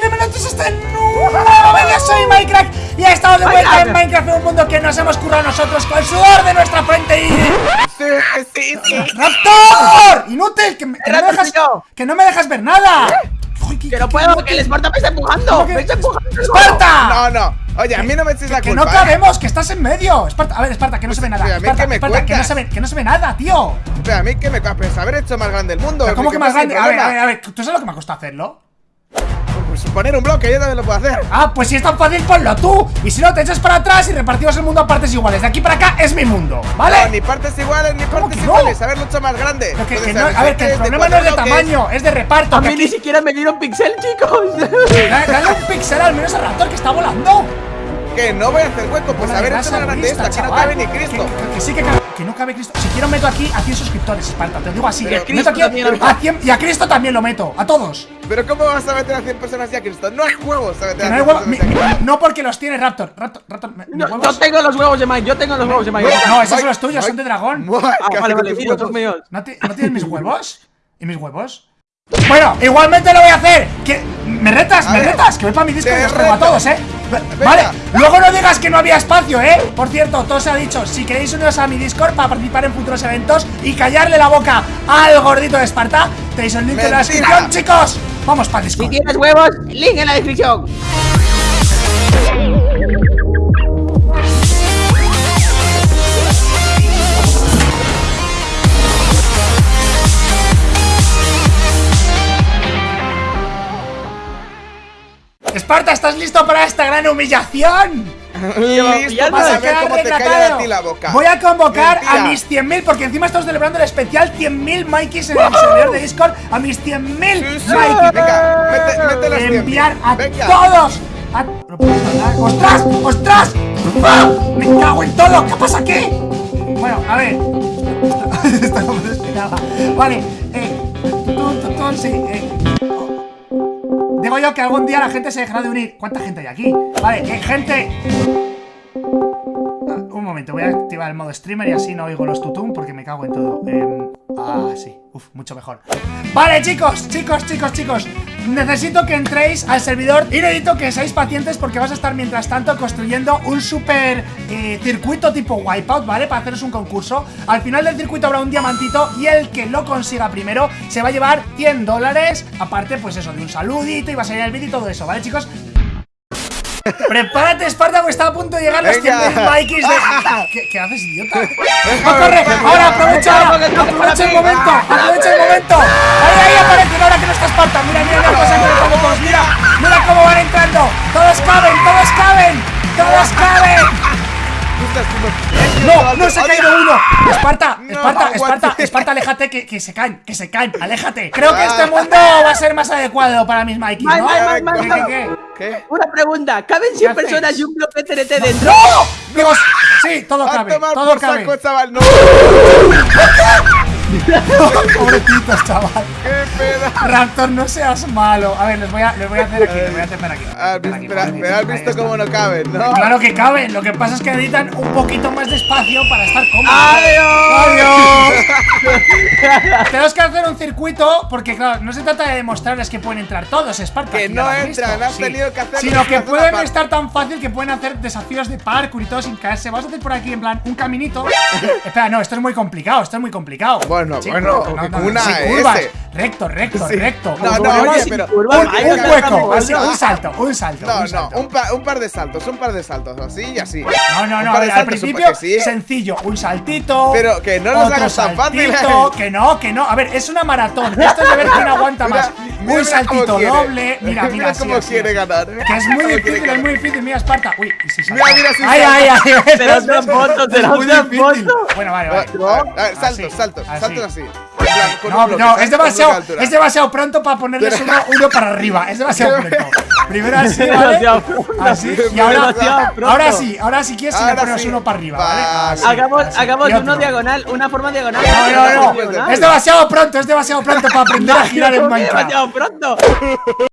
bienvenidos este nuevo vídeo, soy Minecraft y estamos de vuelta en Minecraft en un mundo que nos hemos currado nosotros con el sudor de nuestra frente y... Sí, sí, sí. ¡Raptor! ¡Inútil! Que, me- que no, me dejas, que no me dejas ver nada Uy, qué- Que no puedo, que el Esparta me está empujando. ¿Cómo que- Me está empujando. ¡Esparta! No, no. Oye, a mí no me echéis la Que culpa. no ¿eh? cabemos, que estás en medio Esparta, a ver, Esparta, que no se ve nada Pero a mí Esparta, que me Esparta, que no se ve, que no se ve nada, tío a mí que me pues haber hecho más grande el mundo. ¿Cómo que más grande? A ver, a ver, a ver, ¿tú sabes lo que me ha costado hacerlo? Poner un bloque, yo también lo puedo hacer. Ah, pues si es tan fácil, ponlo tú Y si no, te echas para atrás y repartimos el mundo a partes iguales De aquí para acá es mi mundo, ¿vale? No, ni partes iguales, ni partes que no? iguales. Haberlo hecho más grande. Que- que no- a ver, que el tres, problema no es de tamaño, es de reparto A mí ni siquiera me dieron pixel, chicos. Da- Dale un pixel al menos al raptor que está volando Que no voy a hacer hueco. Pues haber grasa hecho más grande esto. Aquí no cabe ni Que, Cristo. que- que sí que cabe, que no cabe Cristo Si quiero meto aquí a 100 suscriptores, Esparta, te lo digo así Pero eh, meto aquí a 100 Y a Cristo también lo meto, a todos Pero ¿cómo vas a meter a 100 personas ya, Cristo? No hay huevos a meter a no hay 100 huevo- mi- personas ya. mi- No porque los tiene Raptor Raptor, Raptor, mi- mis Yo, huevos- yo tengo los huevos de Mike, yo tengo los huevos de Mike. No, esos Mike, son los tuyos, son de dragón Ah, vale, vale, los míos. ¿No, ti- ¿No tienes mis huevos? ¿Y mis huevos? Bueno, igualmente lo voy a hacer que ¿Me retas? A ¿Me ver, retas? Que voy para mi disco y los traigo a todos, ¿eh? Vale, luego no digas que no había espacio, ¿eh? Por cierto, todo se ha dicho Si queréis uniros a mi Discord para participar en futuros eventos Y callarle la boca al gordito de Esparta Tenéis el link en la descripción, chicos Vamos para Si Discord tienes huevos, link en la descripción. Esparta, ¿estás listo para esta gran humillación? Listo ya para Vas a ver quedar cómo te retratado. calla a ti la boca. Voy a convocar Mentira. a mis 100.000 Porque encima estamos celebrando el especial 100.000 Mikeys en el servidor de Discord A mis 100.000 Sí, sí. Mikeys Venga, mete, mete las 100. enviar a Venga. todos a... No puedo hablar. ¡Ostras! ¡Ostras! ¡Ah! ¡Me cago en todo! ¿Qué pasa aquí? Bueno, a ver Esto, esto no me lo esperaba Vale, eh tutun, tutun, sí, eh Digo yo que algún día la gente se dejará de unir ¿Cuánta gente hay aquí? Vale, eh, gente Ah, Un momento, voy a activar el modo streamer y así no oigo los tutum porque me cago en todo. Em, ah, sí, uf, mucho mejor. Vale, chicos, chicos, chicos, chicos. Necesito que entréis al servidor y necesito que seáis pacientes porque vas a estar mientras tanto construyendo un super eh, circuito tipo Wipeout, ¿vale? Para haceros un concurso. Al final del circuito habrá un diamantito y el que lo consiga primero se va a llevar 100 dólares. Aparte, pues eso, de un saludito y va a salir el vídeo y todo eso, ¿vale, chicos? Prepárate, Espartaco, está a punto de llegar los Venga. 100.000 Mikes de... ¿Qué, qué haces, idiota? ¡No, corre! ¡Ahora, aprovecha! ¡Aprovecha el momento! ¡Aprovecha el momento! ¡Ahí, ahí aparecen ahora que no está Esparta! ¡Mira, mira que le pongo todos! ¡Mira! ¡Mira cómo van entrando! ¡Todos caben! ¡Todos caben! ¡Todos caben! ¡No! ¡No se ha caído uno! ¡Esparta! No, ¡Esparta! ¡Esparta! ¡Esparta, aléjate! Que, que se caen! ¡Que se caen! ¡Aléjate! Creo que este mundo va a ser más adecuado para mis Mikey, ¿no? ¿Qué, qué, qué? ¿Qué? Una pregunta, ¿caben 100 hacéis? personas y un bloque TNT dentro? ¡No! Digo, sí, todo cabe, todo cabe. saco, chaval. No, Pobrecitos, chaval. qué pena. Raptor, no seas malo. A ver, les voy a, les voy a hacer aquí, les voy a hacer aquí. Ah, hacer aquí, Pero pobrecitos. pero has visto cómo no caben, ¿no? Claro que caben, lo que pasa es que necesitan un poquito más de espacio para estar cómodos. ¡Adiós! ¡Adiós! Tenemos que hacer un circuito porque, claro, no se trata de demostrarles que pueden entrar todos, Esparta. Que no has visto, entran, has tenido que hacerlo Sino que pueden estar tan fácil que pueden hacer desafíos de parkour y todo sin caerse. Vamos a hacer por aquí, en plan, un caminito. Espera, no, esto es muy complicado, esto es muy complicado. Bueno, Bueno, no, no, no, una S. Recto, recto, Sí. recto. No, no, oye, pero- un, un no hueco, así, un salto, un salto. No, un no, salto. un, pa- un par de saltos, un par de saltos, así y así. No, no, no, al principio sí. sencillo, un saltito. Pero que no los otro hagas tan fáciles. saltito, Que no, que no. A ver, es una maratón. Esto es de ver quién aguanta más. mira, un saltito doble. Mira, mira, Mira cómo así, quiere así. ganar. Que es muy difícil, es muy difícil. Mira, Esparta. Uy, y si salta. Mira, mira, si Ay, ay, ay. Te das una foto, te das una foto. Bueno, vale, vale. saltos, saltos, saltos así. No, no, es demasiado, es demasiado pronto para ponerles uno, uno para arriba. Es demasiado pronto. Primero así, ¿vale? Así. Y ahora, ahora sí, ahora sí quieres si le Ahora pones sí. uno para arriba, ¿vale? Va, Así, Hagamos, así. hagamos uno otro. diagonal, una forma diagonal. No, no, no. Diagonal. Es demasiado pronto, es demasiado pronto para aprender a girar en Minecraft. Demasiado pronto.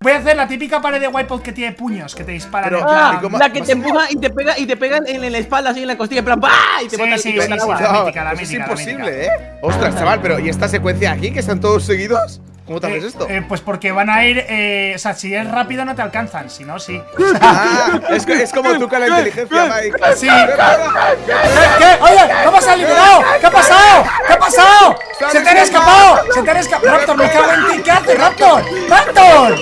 Voy a hacer la típica pared de Wipeout que tiene puños que te disparan Pero- en plan. ¿y cómo- La que te empuja y te pega y te pega en, en la espalda así en la costilla, en plan ¡bah! y te Sí, bota el sí, la No, mítica, la es imposible. ¿eh? Ostras, chaval, pero ¿y esta secuencia aquí que están todos seguidos? ¿Cómo te haces Eh, esto? eh, pues porque van a ir. eh, o sea, si es rápido no te alcanzan, si no, sí. Ah, es, que- es como tú con la inteligencia, Mike. Sí. ¿Qué? Oye, ¿qué ha pasado, liberado? ¿Qué ha pasado? ¿Qué ha pasado? ¡Se te han escapado! ¡Se te han escapado! ¡Raptor, me cago en ti! ¿Qué haces, Raptor? ¡Raptor!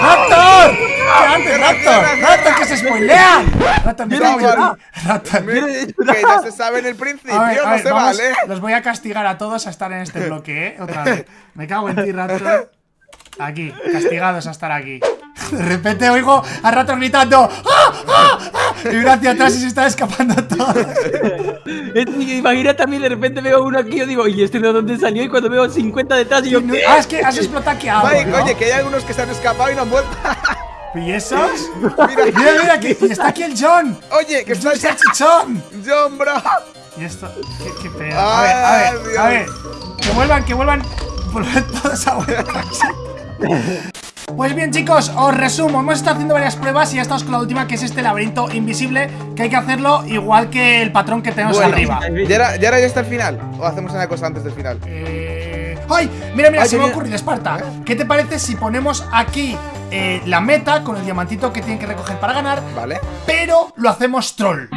¡Raptor! ¿Qué haces, Raptor? ¡Raptor, que se spoilean! ¡Raptor, me cago en Mira, ti! ¡Raptor! Que ya se sabe en el principio, A ver, a no se vamos, vale. los voy a castigar a todos a estar en este bloque, ¿eh? Otra vez. Me cago en ti, Raptor. Aquí, castigados a estar aquí. De repente oigo a Raptor gritando ¡Ah! ¡Ah! ¡Ah! Y miro hacia atrás y se está escapando todos. Es que Imagina también de repente veo uno aquí y yo digo, ¿y este de dónde salió? Y cuando veo 50 detrás y yo, ¿qué? Ah, es que has explotado aquí algo, Mike, ¿no? oye, que hay algunos que se han escapado y no han vuelto. ¿Y esos? Mira, Mira, mira, que y está aquí el John. oye, que ¡Es está un salchichón! John, bro. Y esto, qué, qué pedo. A ver, a ver, a ver. Que vuelvan, que vuelvan. Vuelvan todos a. Pues bien chicos, os resumo, hemos estado haciendo varias pruebas y ya estamos con la última que es este laberinto invisible que hay que hacerlo igual que el patrón que tenemos Bueno, arriba ¿ya era, ¿Ya era hasta el final? ¿O hacemos una cosa antes del final? Eh, ¡Ay! Mira, mira, Ay, se me ha ocurrido, Esparta ¿Qué te parece si ponemos aquí eh, la meta con el diamantito que tienen que recoger para ganar ¿Vale? Pero lo hacemos troll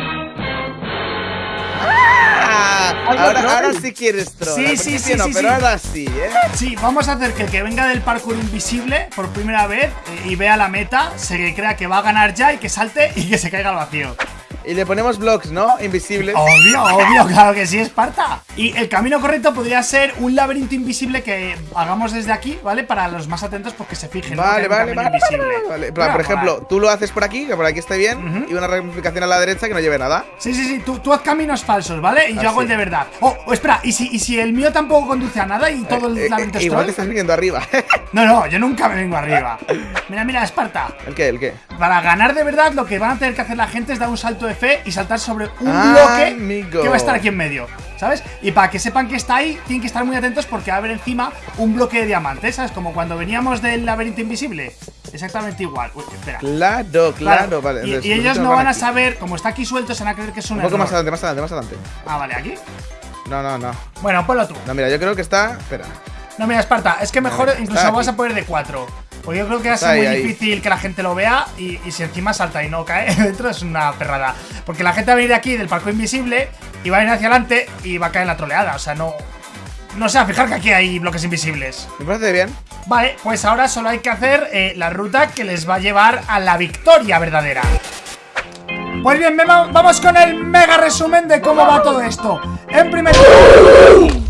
Ah, ahora, ahora sí quieres troll. Sí, sí, sí, no, sí, pero sí. ahora sí, ¿eh? Sí, vamos a hacer que el que venga del parkour invisible por primera vez eh, y vea la meta, se crea que va a ganar ya y que salte y que se caiga al vacío. Y le ponemos blocks, ¿no? Invisibles. Obvio, obvio, claro que sí, Esparta. Y el camino correcto podría ser un laberinto invisible que hagamos desde aquí, ¿vale? Para los más atentos porque se fijen. Vale, vale, vale, invisible. vale, vale. Mira, por ejemplo, tú lo haces por aquí, que por aquí esté bien, y una ramificación a la derecha que no lleve nada. Sí, sí, sí, tú, tú haz caminos falsos, ¿vale? Y yo Así. hago el de verdad. Oh, oh, espera, ¿y si, y si el mío tampoco conduce a nada y todo el Eh, eh, laberinto es igual troll? te estás viniendo arriba. No, no, yo nunca me vengo arriba. Mira, mira, Esparta. ¿El qué? ¿El qué? Para ganar de verdad, lo que van a tener que hacer la gente es dar un salto de fe y saltar sobre un bloque amigo. que va a estar aquí en medio. ¿Sabes? Y para que sepan que está ahí, tienen que estar muy atentos porque va a haber encima un bloque de diamantes, ¿sabes? Como cuando veníamos del laberinto invisible. Exactamente igual. Uy, espera. Claro, claro, vale. Y, ellos no van a aquí. saber, como está aquí suelto, se van a creer que es un, Un poco error. más adelante, más adelante, más adelante. Ah, vale, aquí. No, no, no. Bueno, ponlo tú. No, mira, yo creo que está. Espera. No, mira, Esparta, es que mejor incluso vas aquí. a poner de 4. Porque yo creo que va a ser muy ahí, difícil que la gente lo vea y, y si encima salta y no cae dentro es una perrada. Porque la gente va a venir de aquí del parque invisible y va a ir hacia adelante y va a caer en la troleada. O sea, no. No sé, a fijar que aquí hay bloques invisibles. Me parece bien. Vale, pues ahora solo hay que hacer eh, la ruta que les va a llevar a la victoria verdadera. Pues bien, vamos con el mega resumen de cómo va todo esto. En primer lugar.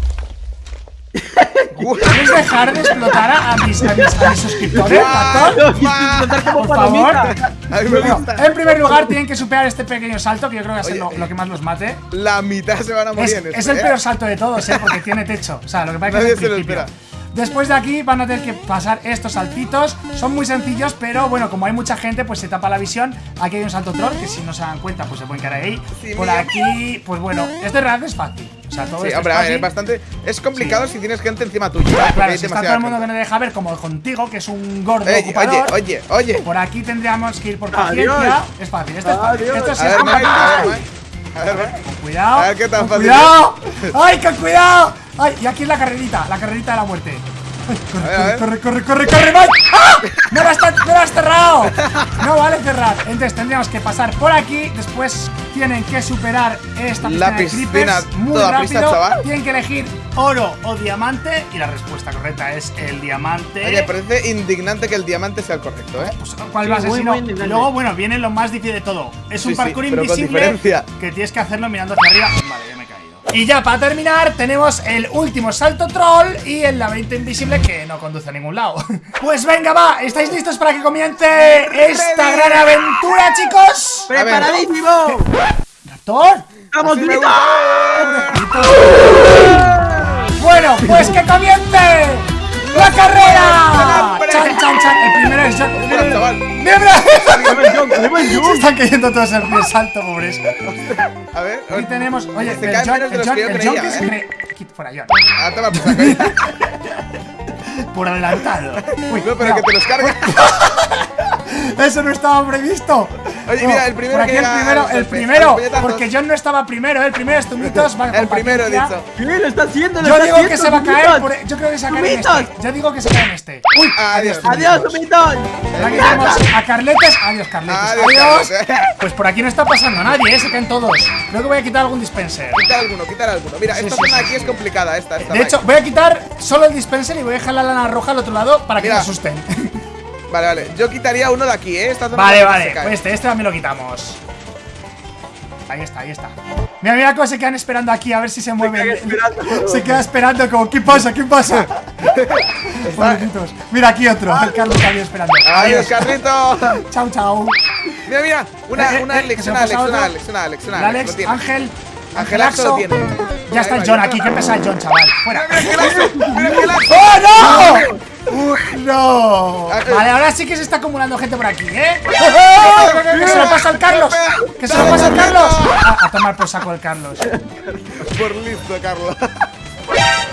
¿Puedes dejar de explotar a, mis, a mis- a mis suscriptores, como Por favor. Bueno, en primer lugar, tienen que superar este pequeño salto, que yo creo que va a ser lo, lo que más los mate. La mitad se van a morir Es, en esto. es el ¿eh? peor salto de todos, ¿eh? Porque tiene techo. O sea, lo que pasa es que Nadie se lo principio. espera. Después de aquí van a tener que pasar estos saltitos. Son muy sencillos, pero bueno, como hay mucha gente, pues se tapa la visión. Aquí hay un salto troll, que si no se dan cuenta, pues se pueden quedar ahí. Sí, Por mira. aquí, pues bueno, este realidad es fácil. O sea, todo Sí, esto hombre, es a fácil. ver, es bastante. Es complicado si tienes gente encima tuya. Claro, si está todo el mundo que no deja ver, como contigo, que es un gordo Oye, ocupador. oye, oye, oye. Por aquí tendríamos que ir por Adiós. paciencia. Es fácil, esto es fácil. Adiós. Esto sí es ver, Mike. A ver, Mike. Con cuidado. A ver qué tan fácil cuidado. ¡Ay, con cuidado! ¡Ay, y aquí es la carrerita! La carrerita de la muerte. Ay, corre, A ver, a ver. corre, corre, corre, corre, Mike. ¡Ah! ¡No la, has, no la has cerrado! No vale cerrar. Entonces tendríamos que pasar por aquí. Después tienen que superar esta piscina, La de piscina, creepers muy toda rápido. pista, chaval. Tienen que elegir oro o diamante. Y la respuesta correcta es el diamante. Oye, parece indignante que el diamante sea el correcto, ¿eh? Pues, ¿Cuál Sí, va a ser muy, si no? muy indignante. Luego, bueno, viene lo más difícil de todo. Es un Sí, parkour invisible que tienes que hacerlo mirando hacia arriba. Vale, ya me he caído. Y ya para terminar, tenemos el último salto troll y el laberinto invisible que no conduce a ningún lado. Pues venga, va, ¿estáis listos para que comience esta gran aventura, chicos? ¡Preparadísimo! ¿Raptor? ¡Vamos, grita! Bueno, pues que comience la carrera. Chan, chan, chan. El primero es John. Mira, chaval. ¡Mira! ¡Buen Se están cayendo todos el primer salto, pobres. A ver. Aquí tenemos. Oye, Se el John, el John, el John que se ¿eh? cree. Fuera, John. Ah, toma, pues. Por adelantado. Uy, No, pero que te los carga. Eso no estaba previsto. Oye, No, mira, el primero por aquí que el primero, el primero, porque John no estaba primero, ¿eh? el primero es Tumitos. va, El primero he paciencia. dicho. ¿Qué? Lo está haciendo, lo Yo está digo que haciendo, se va a caer, por- yo creo que se va a caer en este. Yo digo que se cae en este. Uy, Adiós. Adiós, Tumitos. Aquí tenemos a Carletes. Adiós, Carletes. Adiós. Pues por aquí no está pasando nadie, ¿eh? se caen todos. Creo que voy a quitar algún dispenser. Quitar alguno, quitar alguno. Mira, Sí, esta sí, zona sí, aquí es complicada, esta, esta. De hecho, voy a quitar solo el dispenser y voy a dejar la lana roja al otro lado para que Mira. me asusten. Vale, vale. Yo quitaría uno de aquí, ¿eh? Esta zona Vale, vale, pues este, este también lo quitamos. Ahí está, ahí está. Mira, mira cómo se quedan esperando aquí a ver si se mueven. Se queda esperando como, ¿qué pasa? ¿Qué pasa? Mira aquí otro, el Carlos también esperando. Adiós, Carlito. Chao, chao. Mira, mira. Una, Eh, eh, una eh, Alex, que una Alex, una. Alex, una Alex, una Alex. Alex. Ángel. Angelaxo tiene. Ya está el John aquí, qué pesa el John, chaval. Fuera. Mira, Angelaxo, mira, Angelaxo. ¡Oh, no! Uf, no. Vale, ahora sí que se está acumulando gente por aquí, ¿eh? Que se lo pasa al Carlos. Que se lo pasa al Carlos. A, a tomar por saco el Carlos. Por listo, Carlos. ¡Eh,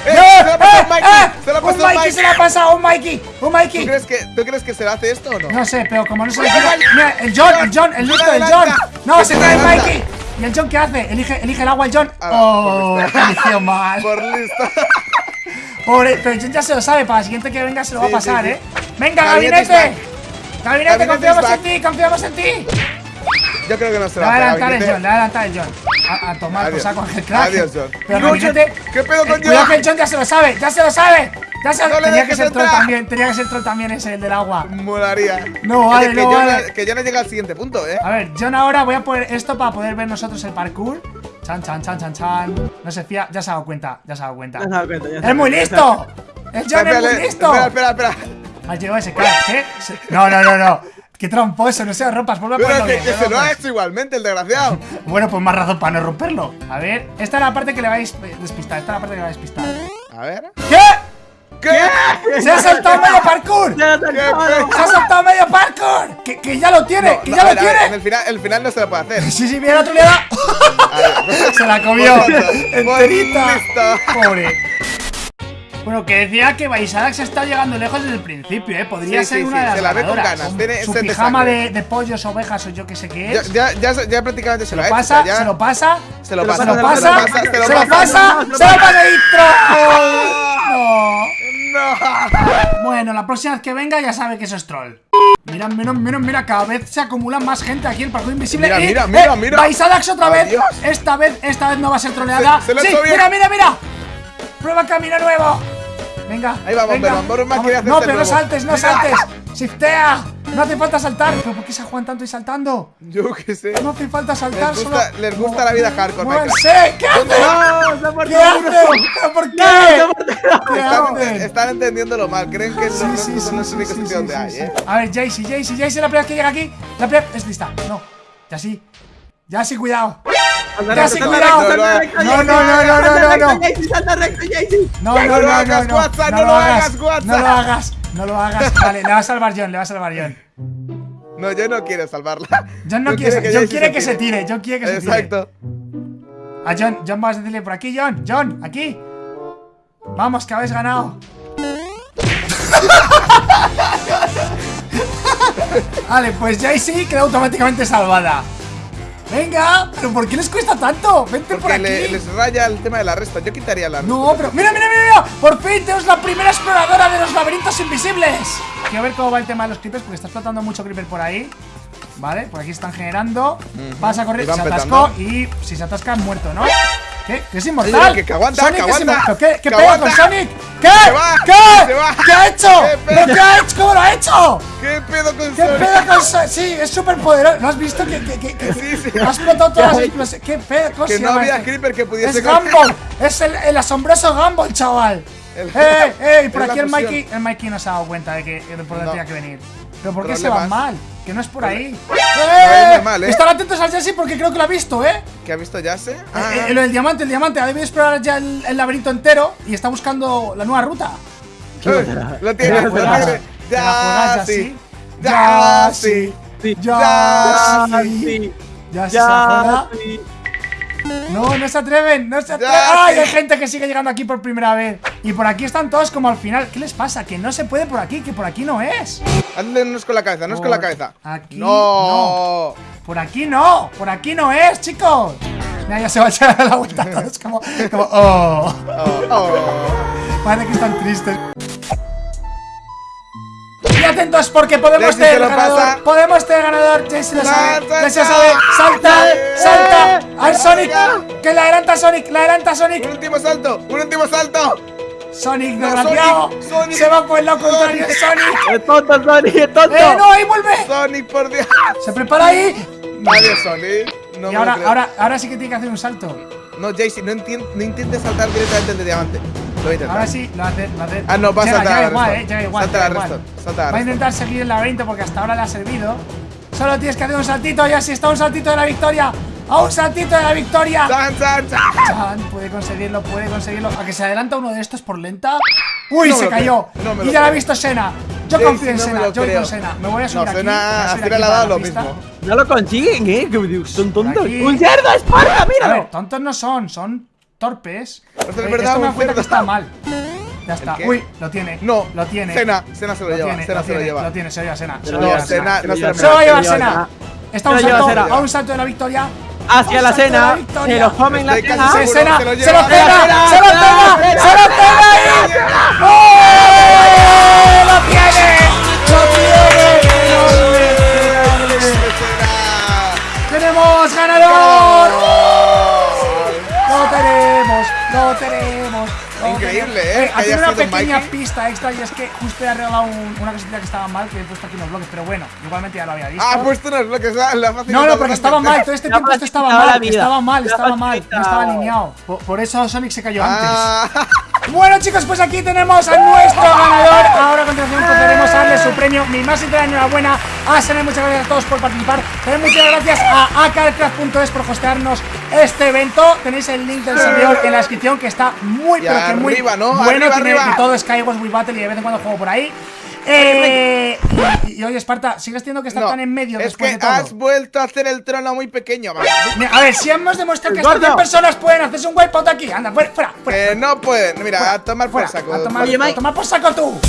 ¡Eh! Se lo ha pasado eh, Mikey. eh! Se pasado Mikey se lo ha pasado, un Mikey. Un ¿Tú Mikey. crees, que, ¿Tú crees que se le hace esto o no? No sé, pero como no se le. Mira, el John, el John, el listo, el John. No, se cae. Mikey. ¿Y el John qué hace? Elige, elige el agua el John. Ah, Oh, eligió mal. Por listo. Pobre, pero John ya se lo sabe. Para la siguiente que venga se lo va a sí, pasar, sí. ¿eh? Venga, Gabinete is gabinete. Gabinete, confiamos en ti, confiamos en ti. Yo creo que no se Le lo va a hace. adelantar el. John, le va a adelantar el John. A, a tomar por saco Ángel Crack. Adiós, John. Pero No, Gabinete. John, ¿qué pedo con eh, Cuidado John? que el John ya se lo sabe, ya se lo sabe. Ya se No le Tenía que ser troll también, tenía que ser troll también ese, el del agua. Molaría. No, vale, que, no, yo vale. que yo no llega al siguiente punto, ¿eh? A ver, John ahora voy a poner esto para poder ver nosotros el parkour. Chan, chan, chan, chan, chan. No se fía, ya se ha dado cuenta, ya se ha dado cuenta. Ya se ha dado cuenta, ya ha ¡Es muy listo! ¡El John es muy listo! Espera, espera, espera. Has llegado ese crack, ¿eh? No, no, no, no. Qué tramposo, no seas rompas, vuelve a Pero ponerlo que, bien, que se lo ha hecho igualmente, el desgraciado. Bueno, pues más razón para no romperlo. A ver, esta es la parte que le vais despistar. Esta es la parte que le vais a despistar. A ver. ¿Qué? ¿Qué? ¡Se ha saltado medio parkour! Ya lo ha ¿Qué sacado. ¡Se ha saltado medio parkour! ¡Que, que ya lo tiene! ¡Que No, ya lo ver, tiene! En el final, el final no se lo puede hacer. Sí, sí, mira, el otro le da. A ver. Se la comió. Por tonto, por Enterita. listo. Pobre. Bueno, que decía que Baisadax está llegando lejos desde el principio, ¿eh? Podría Sí, ser sí, una sí, de las se la ve con ganadoras. ganas, tiene Su pijama de, de pollos, ovejas o yo que sé qué Ya, es. ya, ya, ya prácticamente se, se lo lo pasa, o sea, ya se lo pasa, se lo se lo pasa, se lo pasa, pasa, se lo pasa, se lo pasa, se lo pasa. No. No. Bueno, la próxima vez que venga ya sabe que eso es troll. Mira, mira, mira, mira, cada vez se acumula más gente aquí en el parkour invisible. Mira, Y, mira, eh, mira, mira. Baisadax otra vez. Adiós. Esta vez, esta vez no va a ser troleada. Se- se lo ha sí, bien. mira, mira, mira. Prueba camino nuevo. Venga. Ahí va, venga. No, el pero no saltes, no Mira. saltes. Shiftea. No hace falta saltar. ¿Pero por qué se juegan tanto y saltando? Yo qué sé. No hace falta saltar. Les gusta- solo- les gusta la vida hardcore, ¡Muévanse! ¿Qué hacen? No, se ha muerto ¿Qué uno. hacen? ¿Pero ¿Por qué? ¿Qué Están, están entendiéndolo mal. Creen que Sí, sí, son los sí, sí, sitios sí, donde sí, hay, sí. ¿eh? A ver, Jaycee, Jaycee, Jaycee, la primera vez que llega aquí. La primera. Es lista. No. Ya sí. Ya sí, cuidado. Ya sí, cuidado. No, no, no, no, no, no. No, no, No no, lo no, hagas, no, WhatsApp, no no lo hagas, hagas, WhatsApp. no lo hagas, no lo hagas. Vale, le va a salvar John, le va a salvar John. No, yo no quiero salvarla. John no Yo quiere, John Jaycee quiere que se tire, John quiere que se tire. Exacto. A John, John, vas a decirle por aquí, John, John, aquí. Vamos, que habéis ganado. vale, pues Jaycee queda automáticamente salvada. Venga, pero ¿por qué les cuesta tanto? Vente por aquí. le- les raya el tema de la resta. Yo quitaría la resta. No, pero mira, mira, mira, mira. Por fin tenemos la primera exploradora de los laberintos invisibles. Quiero ver cómo va el tema de los creepers porque está explotando mucho creeper por ahí. Vale, por aquí están generando. Pasa a correr, se atascó petando. y si se atasca muerto, ¿no? ¿Qué? ¿Que es inmortal? que- que aguanta, Sonic que es aguanta, inmortal. ¿Qué, qué que pedo con. Sonic? ¿Qué? Va, ¿Qué? va. ¿Qué ha hecho? ¿Qué qué ha hecho? ¿Cómo lo ha hecho? ¿Qué pedo con ¿Qué Sonic? pedo con Sonic? Sí, es súper poderoso. ¿No has visto que, que, que, que- Sí, sí. ha explotado todas las explosiones? ¿Qué pedo? ¿Cómo Que no había esto? creeper que pudiese Es con- Gumball, es el, el asombroso Gumball, chaval. El- ¡Eh, eh! Por Es la aquí el. Mikey, el Mikey no se ha dado cuenta de que de por dónde No. tenía que venir. ¿Pero por qué se Problemas. mal? Que no es por ahí. es normal, ¿eh? Están atentos al Jesse porque creo que lo ha visto, ¿eh? ¿Qué ha visto Yase? Eh, eh, lo del diamante, el diamante. Ha debido explorar ya el, el laberinto entero y está buscando la nueva ruta. Lo tiene, lo tiene. Ya sí. Ya sí. Ya sí. Ya sí. No, no se atreven, no se atreven. ¡Ay! Hay gente que sigue llegando aquí por primera vez. Y por aquí están todos como al final. ¿Qué les pasa? Que no se puede por aquí, que por aquí no es. Hazle unos con la cabeza, no es con la cabeza. aquí no. Por aquí no, por aquí no es, chicos. Mira, ya se va a echar a la vuelta todos como, como, oh. Oh, oh. Parece que están tristes. Porque podemos Jesse tener ganador. pasa. Podemos tener ganador. Jesse lo sabe. Salta, Jesse lo salta. sabe. Salta, salta. Al Sonic. Que la adelanta Sonic. La adelanta Un Sonic. último salto, un último salto. Sonic, No, desgraciado. Sonic, Sonic. Se va por el lado contrario. Sonic. ¡Es tonto, Sonic! ¡Es tonto! Eh, no, ahí vuelve. Sonic, por Dios. Se prepara ahí. Adiós, Sonic. No y ahora, ahora, ahora sí que tiene que hacer un salto. No, Jaycee, no, no intentes saltar directamente del diamante. Lo voy a intentar. Ahora sí, lo hace, lo hace. Ah, no, va a saltar llega a igual, eh, llega igual. Salta a igual. Reston, salta a Va a intentar seguir el laberinto porque hasta ahora le ha servido. Solo tienes que hacer un saltito y así está un saltito de la victoria. ¡A un saltito de la victoria! ¡San, san, san! Chan, puede conseguirlo, puede conseguirlo. A que se adelanta uno de estos por lenta. ¡Uy, No se lo cayó! no y lo ya la ha visto Sena. Yo confío en no Sena, lo yo voy creo. con Sena. Me voy a subir No, aquí. Sena, a a Sena aquí le ha dado la lo pista. mismo. No lo consiguen, ¿eh? Que Son tontos. aquí. ¡Un cerdo, Esparta! A ¡Míralo! ver, tontos no son, son torpes. Es Eh, verdad, esto me da un cuenta que está mal. Ya está. Uy, lo tiene. No, lo tiene. Sena, Sena se lo, lleva, tiene, Sena lo se lo tiene, lleva. Lo tiene, se lo lleva Sena. Se lo lleva no se lo lo lo lleva. Está a un Se lo lleva salto, Sena. a un salto de la victoria. Hacia la cena, victoria. se lo comen la cena. Se lo se lleva. lo pega, Sena, se lo Sena, se lo. ¡Oh! ¡Lo tiene! ¡Lo tiene! ¡Tenemos ganador! Lo tenemos, lo tenemos. lo Increíble, tenemos. ¿eh? Aquí haya una sido pequeña Mikey. pista extra y es que justo he arreglado un- una cosita que estaba mal que he puesto aquí en los bloques, pero bueno, igualmente ya lo había visto. Ah, ha puesto unos bloques, ah, la fácil. No, no, porque estaba mal, todo este tiempo esto estaba mal, estaba mal, estaba mal, no estaba alineado. Por, por eso Sonic se cayó antes. Ah, Bueno chicos, pues aquí tenemos a nuestro ganador. Ahora a continuación procederemos a darle su premio Mi más sincera enhorabuena. A Sene Muchas gracias a todos por participar. También muchas gracias a acarcraft.es por hostearnos este evento. Tenéis el link del servidor en la descripción Que está muy, Y pero que muy arriba, ¿no? bueno. Arriba, Tiene arriba. de todo Skywars Wii Battle y de vez en cuando juego por ahí eh, y, y oye Esparta, sigues teniendo que estar no, tan en medio es después que de todo has vuelto a hacer el trono muy pequeño. va. Mira, A ver, si hemos demostrado que hasta Gordo. 100 personas pueden hacerse un wipeout aquí Anda, fuera, fuera, fuera Que no pueden. Mira, a tomar por fuera, saco. a tomar, Oye, a tomar por saco tú